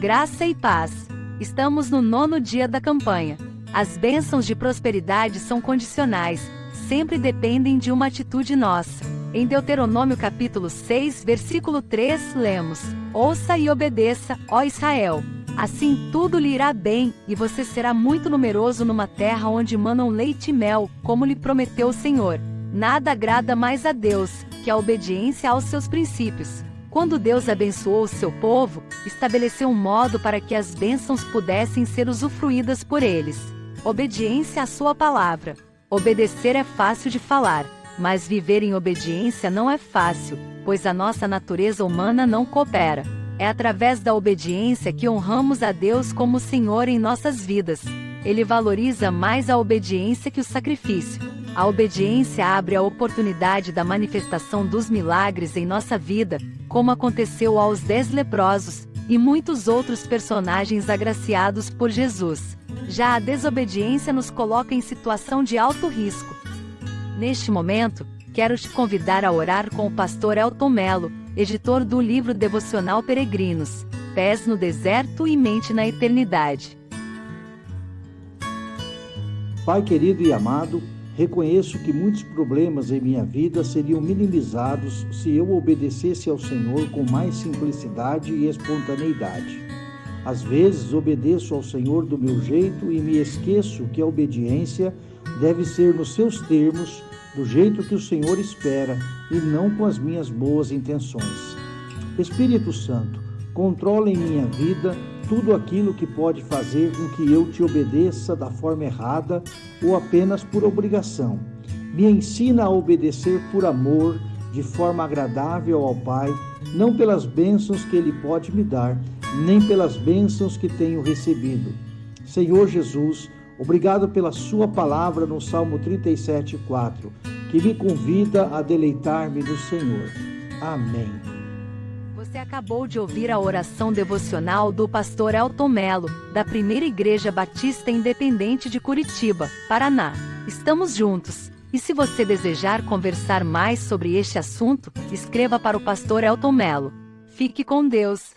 Graça e paz. Estamos no nono dia da campanha. As bênçãos de prosperidade são condicionais, sempre dependem de uma atitude nossa. Em Deuteronômio capítulo 6, versículo 3, lemos: Ouça e obedeça, ó Israel. Assim tudo lhe irá bem, e você será muito numeroso numa terra onde manam leite e mel, como lhe prometeu o Senhor. Nada agrada mais a Deus que a obediência aos seus princípios. Quando Deus abençoou o seu povo, estabeleceu um modo para que as bênçãos pudessem ser usufruídas por eles. Obediência à sua palavra. Obedecer é fácil de falar, mas viver em obediência não é fácil, pois a nossa natureza humana não coopera. É através da obediência que honramos a Deus como Senhor em nossas vidas. Ele valoriza mais a obediência que o sacrifício. A obediência abre a oportunidade da manifestação dos milagres em nossa vida, como aconteceu aos dez leprosos, e muitos outros personagens agraciados por Jesus. Já a desobediência nos coloca em situação de alto risco. Neste momento, quero te convidar a orar com o pastor Elton Melo, editor do livro devocional Peregrinos, Pés no Deserto e Mente na Eternidade. Pai querido e amado, Reconheço que muitos problemas em minha vida seriam minimizados se eu obedecesse ao Senhor com mais simplicidade e espontaneidade. Às vezes obedeço ao Senhor do meu jeito e me esqueço que a obediência deve ser nos seus termos, do jeito que o Senhor espera e não com as minhas boas intenções. Espírito Santo, controla em minha vida tudo aquilo que pode fazer com que eu te obedeça da forma errada ou apenas por obrigação. Me ensina a obedecer por amor, de forma agradável ao Pai, não pelas bênçãos que Ele pode me dar, nem pelas bênçãos que tenho recebido. Senhor Jesus, obrigado pela Sua palavra no Salmo 37,4, que me convida a deleitar-me no Senhor. Amém. Você acabou de ouvir a oração devocional do pastor Elton Melo, da Primeira Igreja Batista Independente de Curitiba, Paraná. Estamos juntos. E se você desejar conversar mais sobre este assunto, escreva para o pastor Elton Melo. Fique com Deus.